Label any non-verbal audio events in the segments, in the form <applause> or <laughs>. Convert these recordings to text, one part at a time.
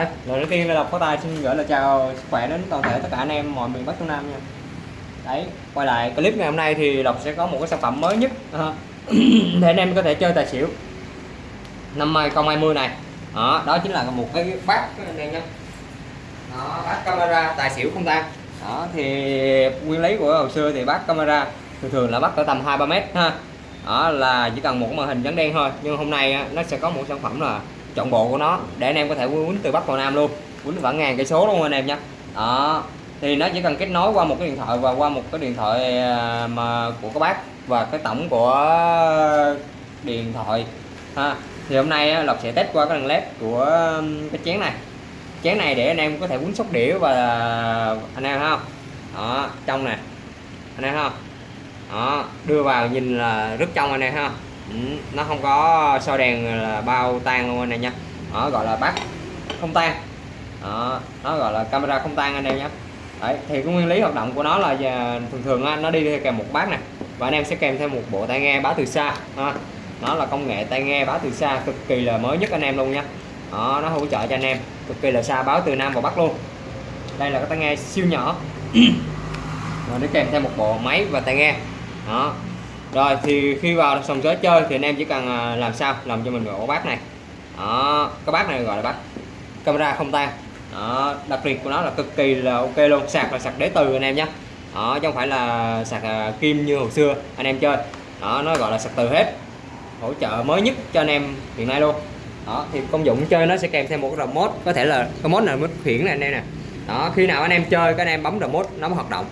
lần Lời đầu tiên là Lộc có tài xin gửi lời chào sức khỏe đến toàn thể tất cả anh em mọi miền Bắc Trung Nam nha. Đấy, quay lại clip ngày hôm nay thì Lộc sẽ có một cái sản phẩm mới nhất. <clears throat> Để anh em có thể chơi tài xỉu. Năm 2020 này. Đó, đó chính là một cái bát các anh em nhé. Đó, bát camera tài xỉu không tan đó thì nguyên lý của hồi xưa thì bát camera thường thường là bắt ở tầm 2 3 mét ha. Đó là chỉ cần một màn hình trắng đen thôi. Nhưng hôm nay nó sẽ có một sản phẩm là chọn bộ của nó để anh em có thể quýnh từ bắc vào nam luôn. Quýnh khoảng ngàn cây số luôn anh em nhé đó, thì nó chỉ cần kết nối qua một cái điện thoại và qua một cái điện thoại à, mà của các bác và cái tổng của điện thoại. Ha, thì hôm nay à, lộc sẽ test qua cái đèn led của cái chén này. Chén này để anh em có thể quýnh sóc đĩa và, anh em không đó, trong nè. Anh em không đó, đưa vào nhìn là rất trong anh em ha. Ừ, nó không có soi đèn là bao tan luôn anh em nha. Nó gọi là bát không tan. Đó nó gọi là camera không tan anh em nhé. Đấy thì cái nguyên lý hoạt động của nó là giờ thường thường á, nó đi kèm một bát này và anh em sẽ kèm thêm một bộ tai nghe báo từ xa ha. nó là công nghệ tai nghe báo từ xa cực kỳ là mới nhất anh em luôn nha. Đó, nó hỗ trợ cho anh em cực kỳ là xa báo từ nam vào bắc luôn. Đây là cái tai nghe siêu nhỏ. <clears throat> Rồi nó kèm thêm một bộ máy và tai nghe. Đó rồi, thì khi vào sòng sới chơi thì anh em chỉ cần à, làm sao? Làm cho mình bộ bát này. Đó, cái bát này gọi là bát camera không tan. Đó, đặc biệt của nó là cực kỳ là ok luôn, sạc là sạc đế từ anh em nhé đó, chứ không phải là sạc à, kim như hồi xưa anh em chơi. Đó, nó gọi là sạc từ hết. Hỗ trợ mới nhất cho anh em hiện nay luôn. Đó, thì công dụng chơi nó sẽ kèm thêm một cái remote, có thể là, cái mode này mới khiển này, anh em nè. Đó, khi nào anh em chơi các anh em bấm remote, nó mới hoạt động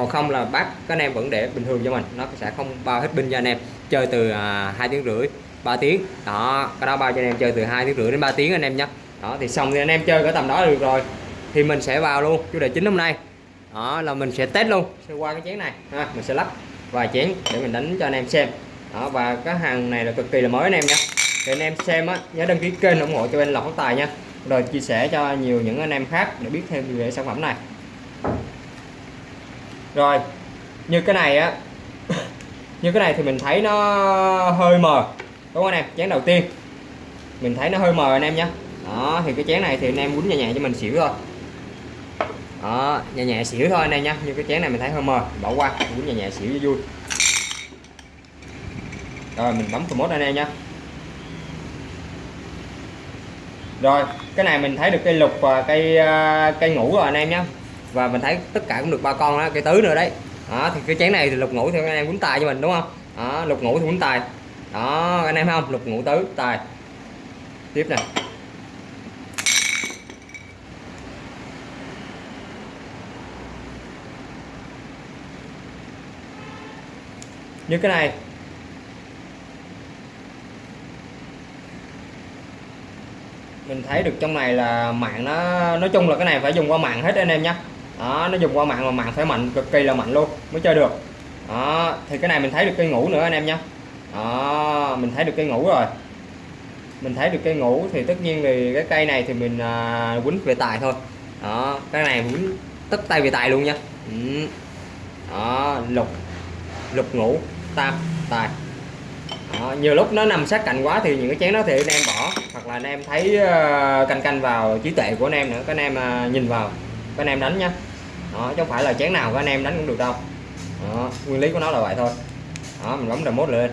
còn không là bác, các anh em vẫn để bình thường cho mình. Nó sẽ không bao hết pin cho anh em. Chơi từ à, hai tiếng rưỡi 3 tiếng. Đó, cái đó bao cho anh em chơi từ hai tiếng rưỡi đến 3 tiếng anh em nhé đó, thì xong thì anh em chơi cái tầm đó được rồi. Thì mình sẽ vào luôn, chủ đề chính hôm nay. Đó, là mình sẽ test luôn. Sẽ qua cái chén này. Ha, mình sẽ lắp vài chén để mình đánh cho anh em xem. Đó, và cái hàng này là cực kỳ là mới anh em nhé thì anh em xem á, nhớ đăng ký kênh ủng hộ cho bên lọc tài nha. Rồi chia sẻ cho nhiều những anh em khác để biết thêm về sản phẩm này rồi, như cái này á, <laughs> như cái này thì mình thấy nó hơi mờ, đúng không anh em? Chén đầu tiên, mình thấy nó hơi mờ anh em nhé đó, thì cái chén này thì anh em quýnh nhẹ nhẹ cho mình xỉu thôi. Đó, nhẹ nhẹ xỉu thôi anh em nhé như cái chén này mình thấy hơi mờ, bỏ qua quýnh nhẹ nhẹ xỉu cho vui. Rồi, mình bấm promote anh em nhé rồi, cái này mình thấy được cây lục và cây à, cây ngủ rồi anh em nhé và mình thấy tất cả cũng được ba con đó cây tứ nữa đấy. Đó, thì cái chén này thì lục ngủ theo anh em quýnh tài cho mình, đúng không? Đó, lục ngủ thì quýnh tài. Đó, anh em thấy không? Lục ngủ tứ, tài. Tiếp này như cái này. Mình thấy được trong này là mạng nó, nói chung là cái này phải dùng qua mạng hết anh em nhé đó nó dùng qua mạng mà mạng phải mạnh cực kỳ là mạnh luôn mới chơi được. Đó thì cái này mình thấy được cây ngủ nữa anh em nhé đó mình thấy được cây ngủ rồi. Mình thấy được cây ngủ thì tất nhiên thì cái cây này thì mình à, quýnh về tài thôi. Đó cái này quýnh tất tay về tài luôn nha ừ. đó lục lục ngủ tam tài. Đó, nhiều lúc nó nằm sát cạnh quá thì những cái chén đó thì anh em bỏ hoặc là anh em thấy uh, canh canh vào trí tuệ của anh em nữa các anh em uh, nhìn vào các anh em đánh nhá đó chứ không phải là chén nào các anh em đánh cũng được đâu. Đó, nguyên lý của nó là vậy thôi. Đó mình bấm remote lên.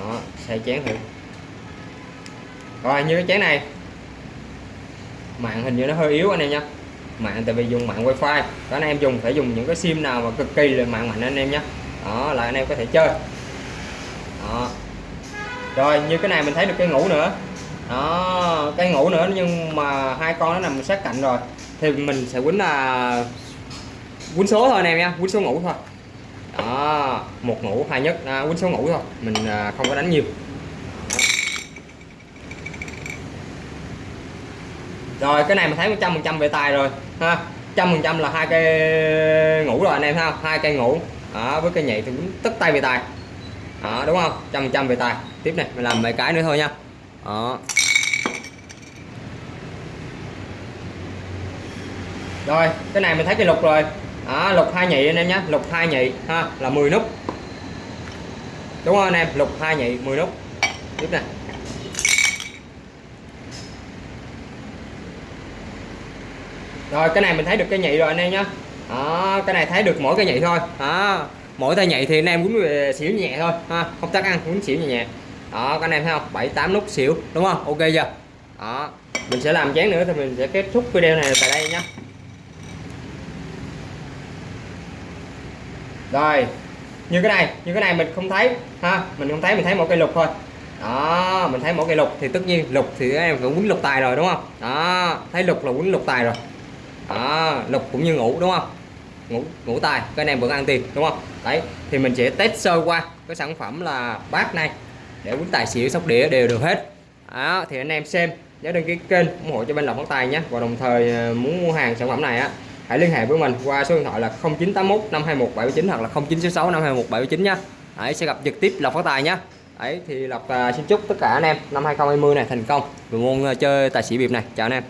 Đó xoay chén thử. Rồi như cái chén này. Mạng hình như nó hơi yếu anh em nha mạng tại vì dùng mạng wifi. Các anh em dùng phải dùng những cái sim nào mà cực kỳ là mạng mạnh anh em nhé đó là anh em có thể chơi. Đó. Rồi như cái này mình thấy được cái ngủ nữa. Đó cái ngủ nữa nhưng mà hai con nó nằm sát cạnh rồi thì mình sẽ quýnh là quýnh số thôi anh em nha quýnh số ngủ thôi. Đó một ngủ hai nhất à, quýnh số ngủ thôi. Mình à, không có đánh nhiều. Rồi cái này mình thấy 100 phần trăm về tài rồi ha. trăm phần trăm là hai cây ngủ rồi anh em ha hai cây ngủ. Đó, với cây nhảy thì cũng tất tay về tài. Đó đúng không? trăm phần trăm về tài. Tiếp này mình làm mấy cái nữa thôi nha. Đó. Rồi cái này mình thấy cái lục rồi. Đó, lục hai nhị anh em nhé. Lục hai nhị ha là 10 nút. Đúng không anh em? Lục hai nhị 10 nút. Tiếp nè. rồi cái này mình thấy được cái nhị rồi anh em nhé. Đó cái này thấy được mỗi cái nhị thôi. Đó mỗi tay nhị thì anh em quýnh ờ, xỉu nhẹ thôi ha không tắt ăn quýnh xỉu nhẹ nhẹ. Đó các anh em thấy không? Bảy tám nút xỉu đúng không? Ok chưa? Đó mình sẽ làm chén nữa thì mình sẽ kết thúc video này tại đây nhé. Rồi, như cái này, như cái này mình không thấy, ha, mình không thấy, mình thấy một cây lục thôi. Đó, mình thấy một cây lục thì tất nhiên lục thì các em cũng quýnh lục tài rồi, đúng không? Đó, thấy lục là quýnh lục tài rồi. Đó, lục cũng như ngủ, đúng không? Ngủ ngủ tài, cái này vẫn ăn tiền, đúng không? Đấy, thì mình sẽ test sơ qua cái sản phẩm là bát này để quýnh tài xỉu, sóc đĩa đều được hết. Đó, thì anh em xem, nhớ đăng ký kênh ủng hộ cho bên lộc phát tài nhé. Và đồng thời à, muốn mua hàng sản phẩm này á hãy liên hệ với mình qua số điện thoại là 0981 521 79 hoặc là 0966 521 79 nhá Đấy, sẽ gặp trực tiếp Lộc Phát Tài nhá Đấy thì Lộc uh, xin chúc tất cả anh em năm 2020 này thành công. Về môn uh, chơi tài xỉu biệp này. Chào anh em.